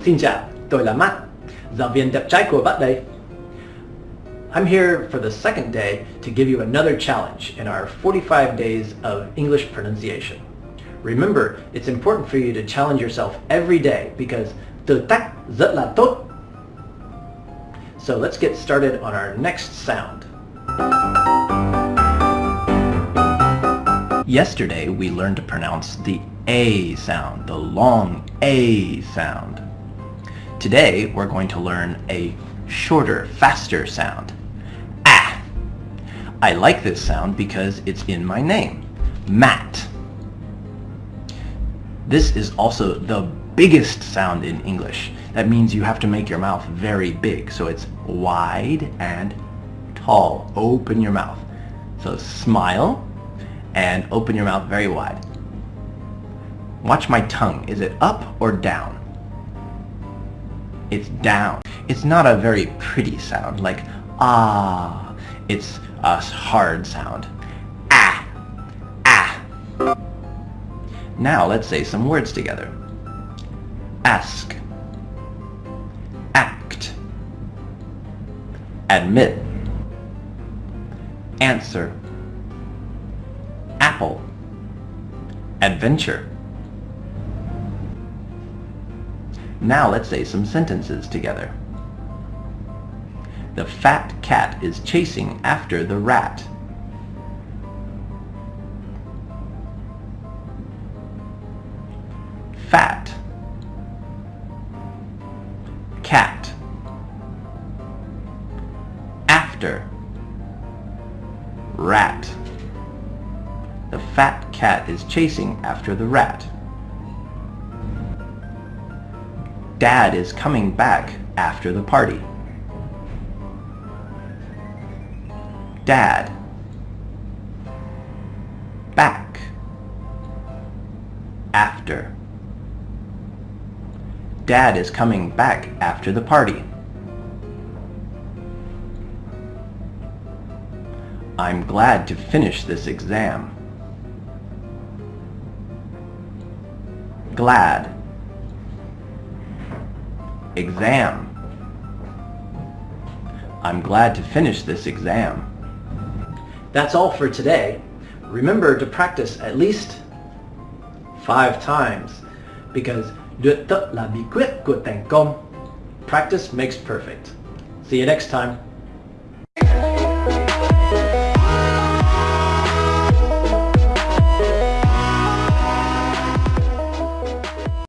Xin chào, tôi là Matt, giáo viên đẹp trai của bạn đây. I'm here for the second day to give you another challenge in our 45 days of English pronunciation. Remember, it's important for you to challenge yourself every day because từ tác rất là tốt. So let's get started on our next sound. Yesterday we learned to pronounce the A sound, the long A sound. Today we're going to learn a shorter, faster sound. Ah! I like this sound because it's in my name, Matt. This is also the biggest sound in English. That means you have to make your mouth very big. So it's wide and tall. Open your mouth. So smile and open your mouth very wide. Watch my tongue. Is it up or down? It's down. It's not a very pretty sound like ah. It's a hard sound. Ah. Ah. Now let's say some words together. Ask. Act. Admit. Answer. Apple. Adventure. Now let's say some sentences together. The fat cat is chasing after the rat. Fat. Cat. After. Rat. The fat cat is chasing after the rat. Dad is coming back after the party. Dad. Back. After. Dad is coming back after the party. I'm glad to finish this exam. Glad exam. I'm glad to finish this exam. That's all for today. Remember to practice at least five times because practice makes perfect. See you next time.